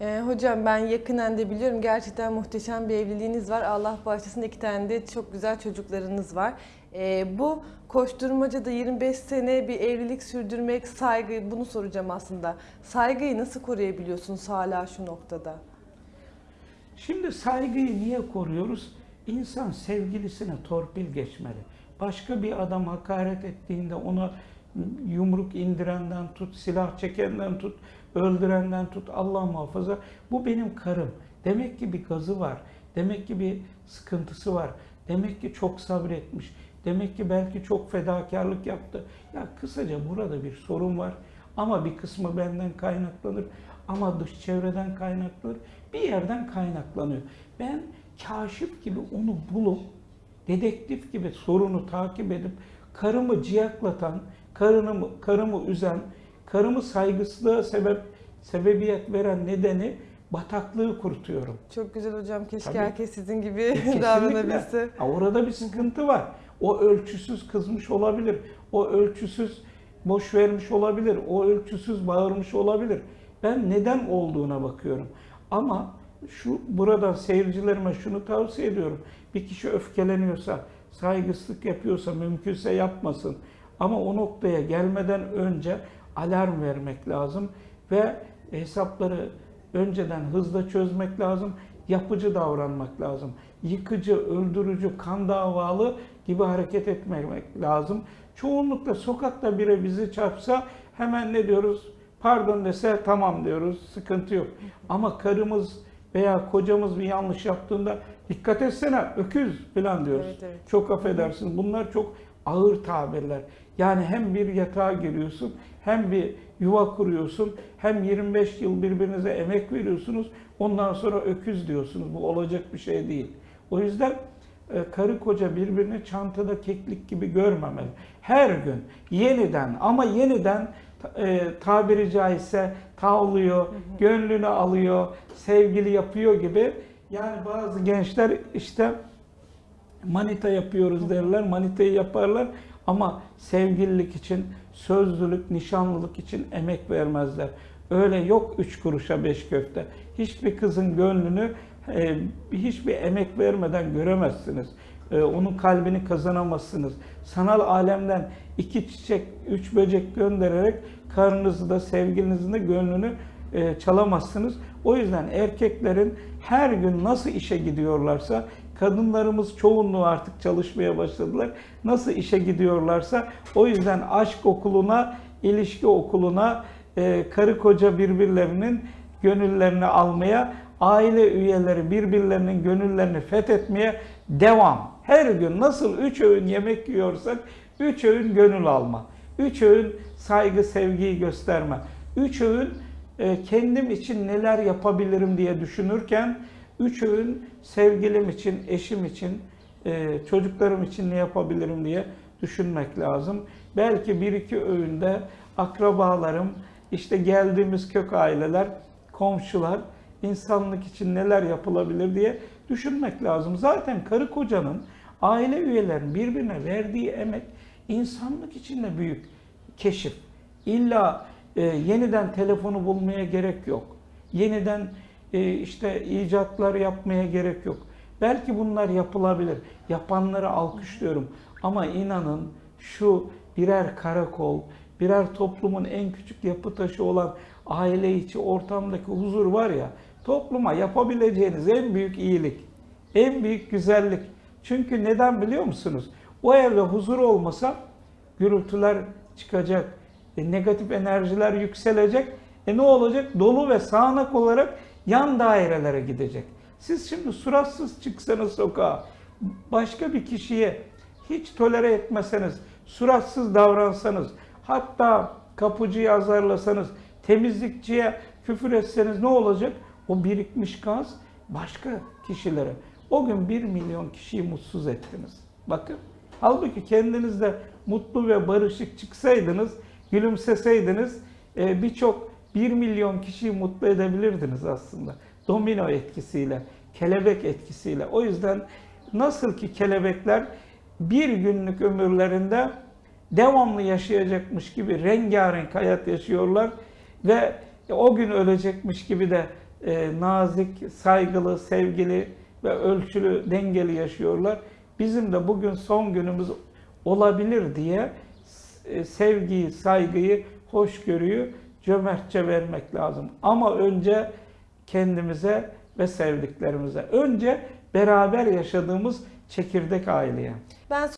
Ee, hocam ben yakinen de biliyorum gerçekten muhteşem bir evliliğiniz var. Allah bağışlasın iki tane de çok güzel çocuklarınız var. Ee, bu koşturmacada 25 sene bir evlilik sürdürmek, saygı bunu soracağım aslında. Saygıyı nasıl koruyabiliyorsunuz hala şu noktada? Şimdi saygıyı niye koruyoruz? İnsan sevgilisine torpil geçmeli. Başka bir adam hakaret ettiğinde ona yumruk indirenden tut, silah çekenden tut, öldürenden tut, Allah muhafaza. Bu benim karım. Demek ki bir gazı var. Demek ki bir sıkıntısı var. Demek ki çok sabretmiş. Demek ki belki çok fedakarlık yaptı. Ya kısaca burada bir sorun var. Ama bir kısmı benden kaynaklanır. Ama dış çevreden kaynaklanır. Bir yerden kaynaklanıyor. Ben kaşif gibi onu bulup, dedektif gibi sorunu takip edip, karımı ciyaklatan, karımı, karımı üzen, karımı saygısızlığa sebep sebebiyet veren nedeni bataklığı kurutuyorum. Çok güzel hocam. Keşke Tabii. herkes sizin gibi Kesinlikle. davranabilse. Orada bir sıkıntı var. O ölçüsüz kızmış olabilir. O ölçüsüz boş vermiş olabilir. O ölçüsüz bağırmış olabilir. Ben neden olduğuna bakıyorum. Ama şu buradan seyircilerime şunu tavsiye ediyorum. Bir kişi öfkeleniyorsa, saygısızlık yapıyorsa mümkünse yapmasın. Ama o noktaya gelmeden önce alarm vermek lazım ve hesapları önceden hızla çözmek lazım, yapıcı davranmak lazım. Yıkıcı, öldürücü, kan davalı gibi hareket etmemek lazım. Çoğunlukla sokakta biri bizi çarpsa hemen ne diyoruz? Pardon dese tamam diyoruz, sıkıntı yok. Ama karımız veya kocamız bir yanlış yaptığında dikkat etsene öküz falan diyoruz. Evet, evet. Çok affedersiniz. Bunlar çok ağır tabirler. Yani hem bir yatağa giriyorsun, hem bir yuva kuruyorsun, hem 25 yıl birbirinize emek veriyorsunuz. Ondan sonra öküz diyorsunuz. Bu olacak bir şey değil. O yüzden e, karı koca birbirini çantada keklik gibi görmemeli. Her gün yeniden ama yeniden e, tabiri caizse tavlıyor, gönlünü alıyor, sevgili yapıyor gibi. Yani bazı gençler işte manita yapıyoruz derler, manitayı yaparlar ama sevgililik için, sözlülük, nişanlılık için emek vermezler. Öyle yok üç kuruşa beş köfte. Hiçbir kızın gönlünü e, hiçbir emek vermeden göremezsiniz. E, onun kalbini kazanamazsınız. Sanal alemden iki çiçek, üç böcek göndererek karnınızı da sevgilinizin de gönlünü e, çalamazsınız. O yüzden erkeklerin her gün nasıl işe gidiyorlarsa, kadınlarımız çoğunluğu artık çalışmaya başladılar. Nasıl işe gidiyorlarsa o yüzden aşk okuluna, ilişki okuluna e, karı koca birbirlerinin gönüllerini almaya, aile üyeleri birbirlerinin gönüllerini fethetmeye devam. Her gün nasıl üç öğün yemek yiyorsak üç öğün gönül alma. Üç öğün saygı, sevgiyi gösterme. Üç öğün e, kendim için neler yapabilirim diye düşünürken üç öğün sevgilim için, eşim için, e, çocuklarım için ne yapabilirim diye düşünmek lazım. Belki bir iki öğünde akrabalarım, işte geldiğimiz kök aileler, komşular, insanlık için neler yapılabilir diye düşünmek lazım. Zaten karı kocanın, aile üyelerinin birbirine verdiği emek insanlık için de büyük keşif. İlla e, yeniden telefonu bulmaya gerek yok. Yeniden işte icatlar yapmaya gerek yok. Belki bunlar yapılabilir. Yapanları alkışlıyorum. Ama inanın şu birer karakol, birer toplumun en küçük yapı taşı olan aile içi ortamdaki huzur var ya, topluma yapabileceğiniz en büyük iyilik, en büyük güzellik. Çünkü neden biliyor musunuz? O evde huzur olmasa gürültüler çıkacak, e, negatif enerjiler yükselecek. E ne olacak? Dolu ve sağanak olarak yan dairelere gidecek. Siz şimdi suratsız çıksanız sokağa, başka bir kişiye hiç tolere etmeseniz, suratsız davransanız, hatta kapıcıyı azarlasanız, temizlikçiye küfür etseniz ne olacak? O birikmiş gaz başka kişilere. O gün bir milyon kişiyi mutsuz ettiniz. Bakın. Halbuki kendiniz de mutlu ve barışık çıksaydınız, gülümseseydiniz e, birçok bir milyon kişiyi mutlu edebilirdiniz aslında. Domino etkisiyle, kelebek etkisiyle. O yüzden nasıl ki kelebekler bir günlük ömürlerinde devamlı yaşayacakmış gibi rengarenk hayat yaşıyorlar ve o gün ölecekmiş gibi de e, nazik, saygılı, sevgili ve ölçülü, dengeli yaşıyorlar. Bizim de bugün son günümüz olabilir diye e, sevgiyi, saygıyı, hoşgörüyü cömertçe vermek lazım. Ama önce kendimize ve sevdiklerimize. Önce beraber yaşadığımız çekirdek aileye. Ben